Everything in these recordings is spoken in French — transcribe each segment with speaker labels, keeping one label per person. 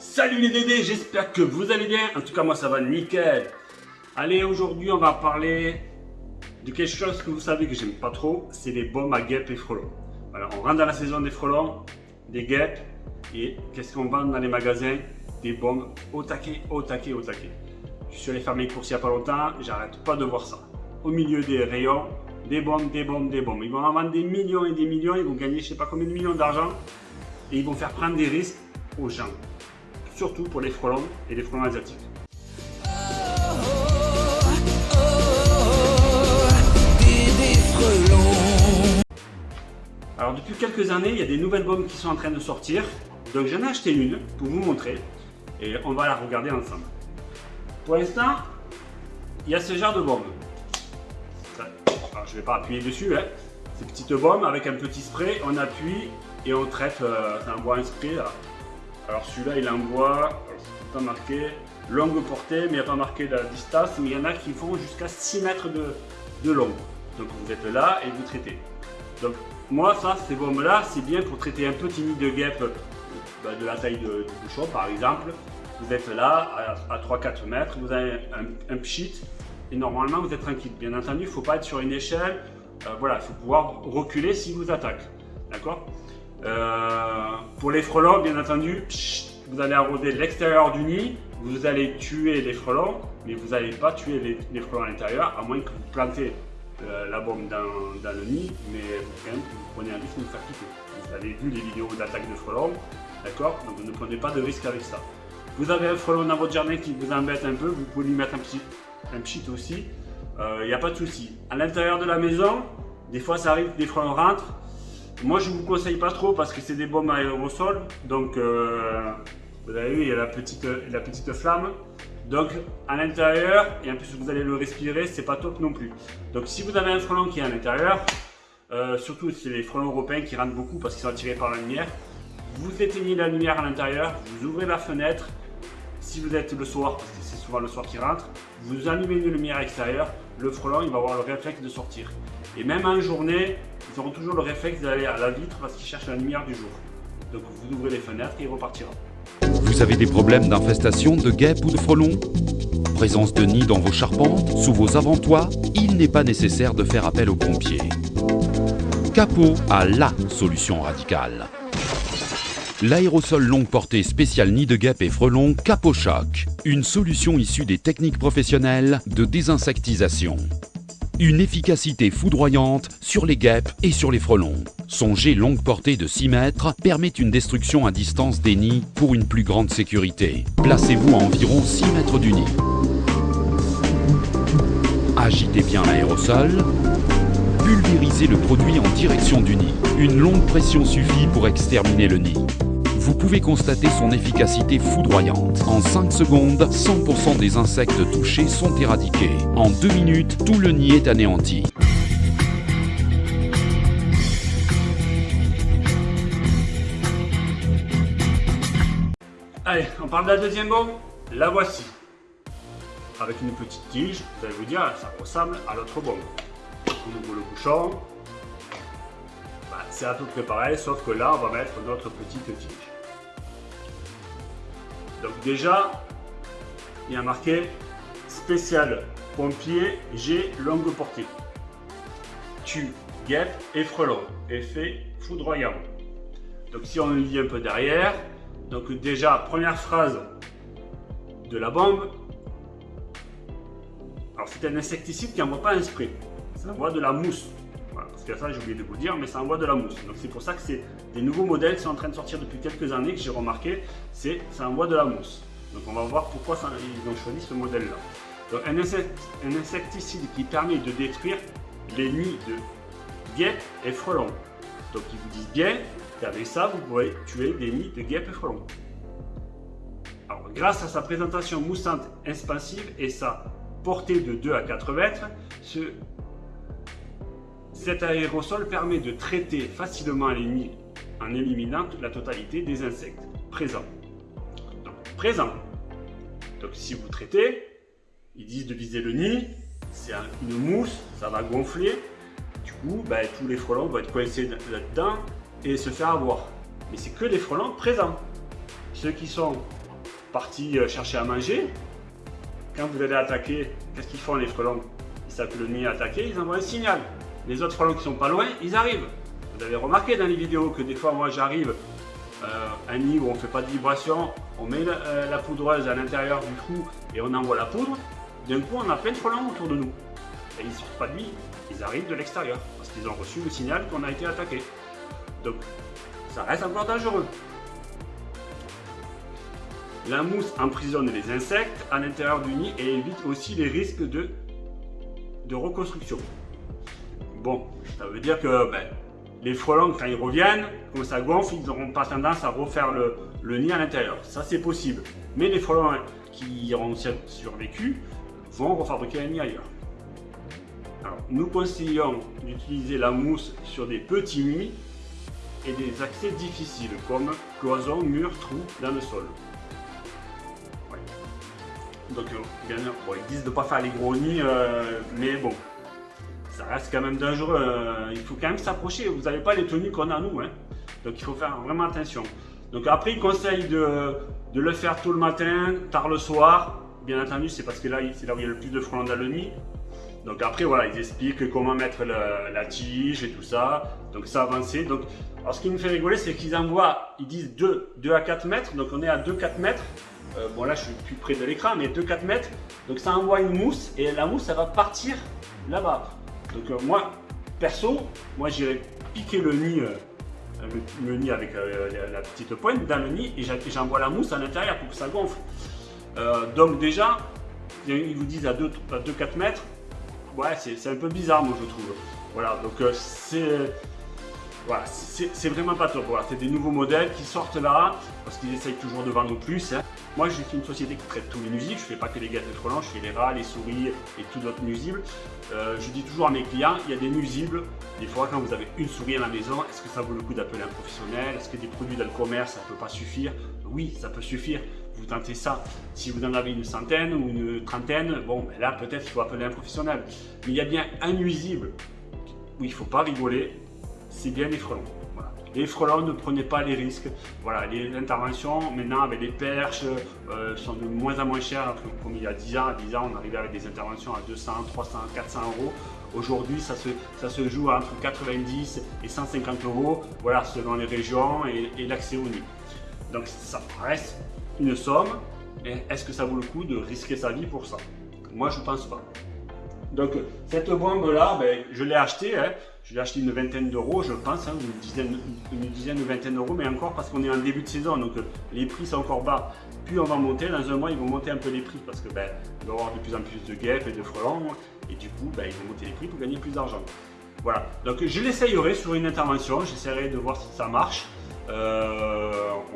Speaker 1: Salut les Dédés, j'espère que vous allez bien. En tout cas, moi ça va nickel. Allez, aujourd'hui on va parler de quelque chose que vous savez que j'aime pas trop, c'est les bombes à guêpes et frelons. Voilà, on rentre dans la saison des frelons, des guêpes, et qu'est-ce qu'on vend dans les magasins? Des bombes au taquet, au taquet, au taquet. Je suis allé faire mes courses il n'y a pas longtemps, j'arrête pas de voir ça. Au milieu des rayons, des bombes, des bombes, des bombes. Ils vont en vendre des millions et des millions, ils vont gagner je sais pas combien de millions d'argent, et ils vont faire prendre des risques aux gens surtout pour les frelons et les frelons asiatiques. Alors depuis quelques années, il y a des nouvelles bombes qui sont en train de sortir. Donc j'en ai acheté une pour vous montrer et on va la regarder ensemble. Pour l'instant, il y a ce genre de bombe. je ne vais pas appuyer dessus. Hein. Ces petites bombes avec un petit spray, on appuie et on traite, euh, on voit un spray alors celui-là, il envoie, c'est pas marqué longue portée, mais il n'y a pas marqué la distance, mais il y en a qui font jusqu'à 6 mètres de, de long. Donc vous êtes là et vous traitez. Donc moi, ça, ces bombes-là, c'est bien pour traiter un petit nid de guêpe bah, de la taille du bouchon, par exemple. Vous êtes là, à, 3-4 mètres, vous avez un, pchit, et normalement, vous êtes tranquille. Bien entendu, il ne faut pas être sur une échelle. Euh, voilà, il faut pouvoir reculer si vous attaque. D'accord? Euh, pour les frelons, bien entendu, vous allez arroser l'extérieur du nid, vous allez tuer les frelons, mais vous n'allez pas tuer les, frelons à l'intérieur, à moins que vous plantez euh, la bombe dans, le nid, mais quand même, vous prenez un risque de vous faire quitter. Vous avez vu les vidéos d'attaque de frelons, d'accord? Donc ne prenez pas de risque avec ça. Vous avez un frelon dans votre jardin qui vous embête un peu, vous pouvez lui mettre un petit, un aussi, il euh, n'y a pas de souci. À l'intérieur de la maison, des fois ça arrive, des frelons rentrent, moi, je ne vous conseille pas trop parce que c'est des bombes à aérosol. Donc, euh, vous avez vu, il y a la petite, la petite flamme. Donc, à l'intérieur, et en plus vous allez le respirer, c'est pas top non plus. Donc, si vous avez un frelon qui est à l'intérieur, euh, surtout c'est les frelons européens qui rentrent beaucoup parce qu'ils sont attirés par la lumière, vous éteignez la lumière à l'intérieur, vous ouvrez la fenêtre. Si vous êtes le soir, parce que c'est souvent le soir qui rentre, vous allumez une lumière extérieure, le frelon il va avoir le réflexe de sortir. Et même en journée, ils auront toujours le réflexe d'aller à la vitre parce qu'ils cherchent la lumière du jour. Donc vous ouvrez les fenêtres et il repartira.
Speaker 2: Vous avez des problèmes d'infestation de guêpes ou de frelons? Présence de nids dans vos charpentes, sous vos avant-toits Il n'est pas nécessaire de faire appel aux pompiers. Capot a LA solution radicale. L'aérosol longue portée spécial nid de guêpes et frelons Capochoc, une solution issue des techniques professionnelles de désinsectisation. Une efficacité foudroyante sur les guêpes et sur les frelons. Son jet longue portée de 6 mètres permet une destruction à distance des nids pour une plus grande sécurité. Placez-vous à environ 6 mètres du nid. Agitez bien l'aérosol. Pulvérisez le produit en direction du nid. Une longue pression suffit pour exterminer le nid vous pouvez constater son efficacité foudroyante. En 5 secondes, 100% des insectes touchés sont éradiqués. En 2 minutes, tout le nid est anéanti.
Speaker 1: Allez, on parle de la deuxième bombe La voici. Avec une petite tige, vous allez vous dire, ça ressemble à l'autre bombe. On ouvre le bouchon. C'est à peu près pareil, sauf que là, on va mettre notre petite tige. Donc déjà, il y a marqué spécial pompier G longue portée. Tu, guêpe et frelon. Effet foudroyant. Donc si on lit un peu derrière, donc déjà, première phrase de la bombe. Alors c'est un insecticide qui n'envoie pas un spray, ça envoie de la mousse. Parce que ça j'ai oublié de vous dire, mais ça envoie de la mousse. Donc c'est pour ça que c'est des nouveaux modèles qui sont en train de sortir depuis quelques années que j'ai remarqué, c'est ça envoie de la mousse. Donc on va voir pourquoi ils ont choisi ce modèle-là. Donc un, insecticide qui permet de détruire les nids de guêpes et frelons. Donc ils vous disent bien qu'avec ça, vous pouvez tuer des nids de guêpes et frelons. Alors grâce à sa présentation moussante expansive et sa portée de 2 à 4 mètres, ce, cet aérosol permet de traiter facilement les nids en éliminant la totalité des insectes présents. Donc, présent. Donc, si vous traitez, ils disent de viser le nid, c'est une mousse, ça va gonfler. Du coup, ben, tous les frelons vont être coincés là-dedans et se faire avoir. Mais c'est que les frelons présents. Ceux qui sont partis euh, chercher à manger. Quand vous allez attaquer, qu'est-ce qu'ils font les frelons? Ils savent que le nid est attaqué, ils envoient un signal. Les autres frelons qui sont pas loin, ils arrivent. Vous avez remarqué dans les vidéos que des fois, moi j'arrive euh, un nid où on ne fait pas de vibration, on met la, poudreuse à l'intérieur du trou et on envoie la poudre. D'un coup, on a plein de frelons autour de nous. Et ils ne sortent pas de nid, ils arrivent de l'extérieur parce qu'ils ont reçu le signal qu'on a été attaqué. Donc, ça reste encore dangereux. La mousse emprisonne les insectes à l'intérieur du nid et évite aussi les risques de reconstruction. Bon, ça veut dire que ben, les frelons, quand ils reviennent, quand ça gonfle, ils n'auront pas tendance à refaire le, nid à l'intérieur. Ça, c'est possible. Mais les frelons qui auront survécu vont refabriquer un nid ailleurs. Alors, nous conseillons d'utiliser la mousse sur des petits nids et des accès difficiles comme cloisons, murs, trous dans le sol. Donc, euh, ils disent de ne pas faire les gros nids, euh, mais bon, ça reste quand même dangereux. Euh, il faut quand même s'approcher. Vous n'avez pas les tenues qu'on a nous. Hein. Donc, il faut faire vraiment attention. Donc, après, ils conseillent de, le faire tôt le matin, tard le soir. Bien entendu, c'est parce que là, c'est là où il y a le plus de frelons dans le. Donc après, voilà, ils expliquent comment mettre la tige et tout ça. Donc ça avancé. Donc, alors ce qui me fait rigoler, c'est qu'ils envoient, ils disent 2, 2 à 4 mètres. Donc on est à 2-4 mètres. Euh, bon là, je suis plus près de l'écran, mais 2-4 mètres. Donc ça envoie une mousse et la mousse, ça va partir là-bas. Donc euh, moi, perso, moi j'irai piquer le nid, euh, le, nid avec la, petite pointe dans le nid et j'envoie la mousse à l'intérieur pour que ça gonfle. donc déjà, ils vous disent à 2-4 mètres ouais, c'est un peu bizarre, moi, je trouve. Voilà, donc euh, c'est... Voilà, c'est vraiment pas top. C'est des nouveaux modèles qui sortent là, parce qu'ils essayent toujours de vendre plus. Hein. Moi, suis une société qui traite tous les nuisibles. Je fais pas que les gâteaux frelons, je fais les rats, les souris et tout d'autres nuisibles. Euh, je dis toujours à mes clients, il y a des nuisibles. Des fois, quand vous avez une souris à la maison, est-ce que ça vaut le coup d'appeler un professionnel? Est-ce que des produits dans le commerce, ça peut pas suffire? Oui, ça peut suffire vous tentez ça. Si vous en avez une centaine ou une trentaine, bon, ben là peut-être il faut appeler un professionnel. Mais il y a bien un nuisible où il ne faut pas rigoler, c'est bien les frelons. Les frelons, ne prenez pas les risques. Voilà, les interventions maintenant avec les perches euh, sont de moins en moins chères. Comme il y a 10 ans, à 10 ans, on arrivait avec des interventions à 200, 300, 400 euros. Aujourd'hui, ça se, ça se joue entre 90 et 150 euros, voilà, selon les régions et, l'accès au nid. Donc ça reste une somme, est-ce que ça vaut le coup de risquer sa vie pour ça? Moi, je pense pas. Donc, cette bombe-là, ben, je l'ai achetée. Hein. Je acheté une vingtaine d'euros, je pense, hein, une, dizaine, une dizaine ou vingtaine d'euros, mais encore parce qu'on est en début de saison, donc les prix sont encore bas. Puis on va monter, dans un mois, ils vont monter un peu les prix parce que ben, va y avoir de plus en plus de guêpes et de frelons, et du coup, ben, ils vont monter les prix pour gagner plus d'argent. Voilà, donc je l'essayerai sur une intervention, j'essaierai de voir si ça marche. Euh,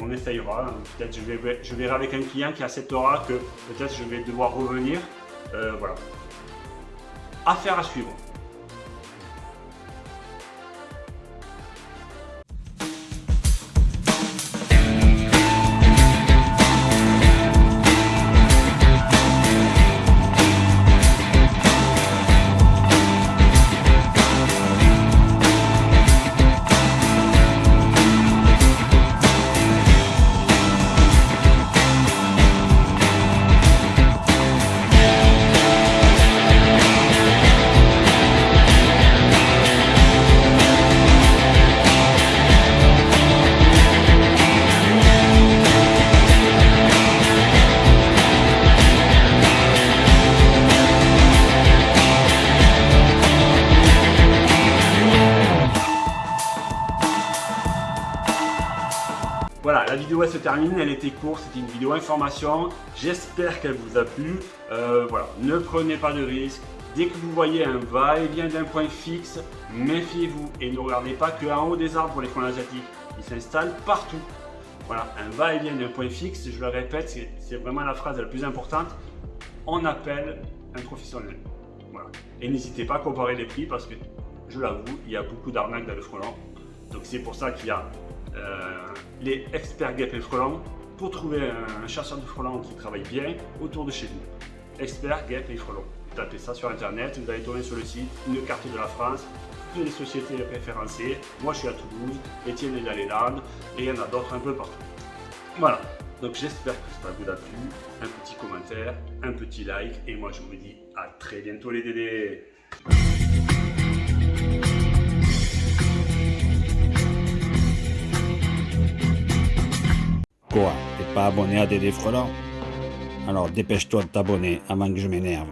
Speaker 1: on essayera. Peut-être je, je verrai avec un client qui acceptera que peut-être je vais devoir revenir. Euh, voilà. Affaire à suivre. Vidéo elle se termine, elle était courte, c'était une vidéo information. J'espère qu'elle vous a plu. Euh, voilà, ne prenez pas de risques. Dès que vous voyez un va-et-vient d'un point fixe, méfiez-vous et ne regardez pas qu'en haut des arbres pour les frelons asiatiques. Ils s'installent partout. Voilà, un va-et-vient d'un point fixe, je le répète, c'est vraiment la phrase la plus importante. On appelle un professionnel. Voilà. Et n'hésitez pas à comparer les prix parce que, je l'avoue, il y a beaucoup d'arnaques dans le frelon. Donc c'est pour ça qu'il y a les experts guêpes et frelons pour trouver un chasseur de frelons qui travaille bien autour de chez vous. Experts guêpes et frelons. Tapez ça sur internet, vous allez tomber sur le site, une carte de la France, toutes les sociétés référencées. Moi je suis à Toulouse, Étienne est dans les et il y en a d'autres un peu partout. Voilà. Donc j'espère que ça vous a plu. Un petit commentaire, un petit like. Et moi je vous dis à très bientôt les dédés.
Speaker 3: T'es pas abonné à Dédé Frelon Alors dépêche-toi de t'abonner avant que je m'énerve.